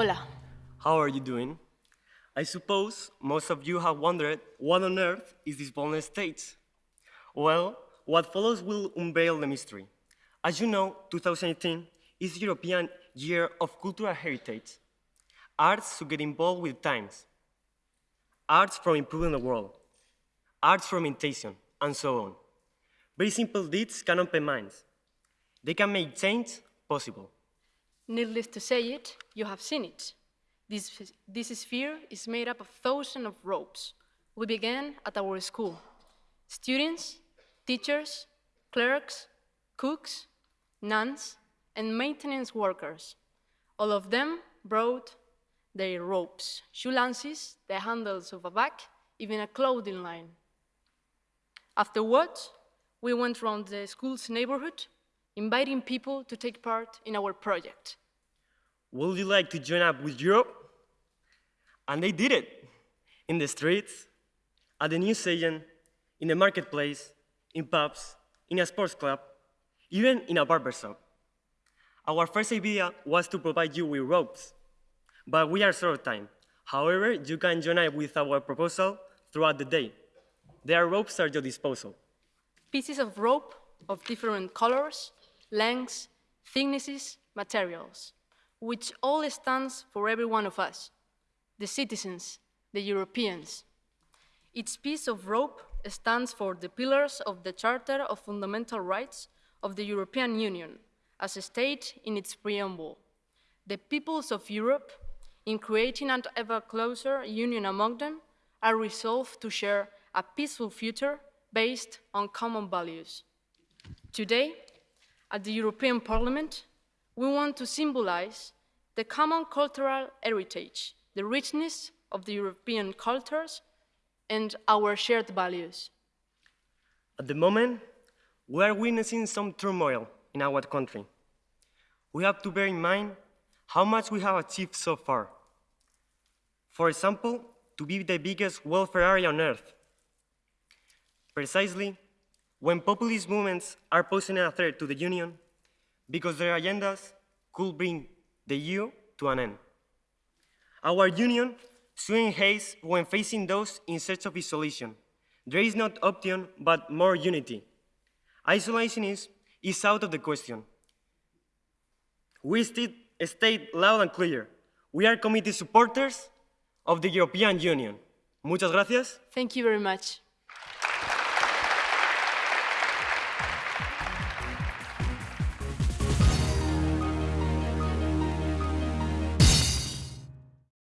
Hola. How are you doing? I suppose most of you have wondered what on earth is this boneless state? Well, what follows will unveil the mystery. As you know, 2018 is European Year of Cultural Heritage. Arts to get involved with times. Arts for improving the world. Arts for imitation, and so on. Very simple deeds can open minds. They can make change possible. Needless to say it, you have seen it. This, this sphere is made up of thousands of ropes. We began at our school. Students, teachers, clerks, cooks, nuns, and maintenance workers. All of them brought their ropes, shoe lances, the handles of a bag, even a clothing line. Afterwards, we went around the school's neighborhood, inviting people to take part in our project. Would you like to join up with Europe? And they did it. In the streets, at the news agent, in the marketplace, in pubs, in a sports club, even in a barber shop. Our first idea was to provide you with ropes, but we are short of time. However, you can join up with our proposal throughout the day. There are ropes at your disposal. Pieces of rope of different colors, lengths, thicknesses, materials, which all stands for every one of us, the citizens, the Europeans. Each piece of rope stands for the pillars of the Charter of Fundamental Rights of the European Union, as stated in its preamble. The peoples of Europe, in creating an ever closer union among them, are resolved to share a peaceful future based on common values. Today, at the European Parliament, we want to symbolize the common cultural heritage, the richness of the European cultures, and our shared values. At the moment, we are witnessing some turmoil in our country. We have to bear in mind how much we have achieved so far. For example, to be the biggest welfare area on earth. Precisely, when populist movements are posing a threat to the Union, because their agendas could bring the EU to an end. Our Union should haste when facing those in search of isolation. There is not option but more unity. Isolation is, is out of the question. We state loud and clear, we are committed supporters of the European Union. Muchas gracias. Thank you very much.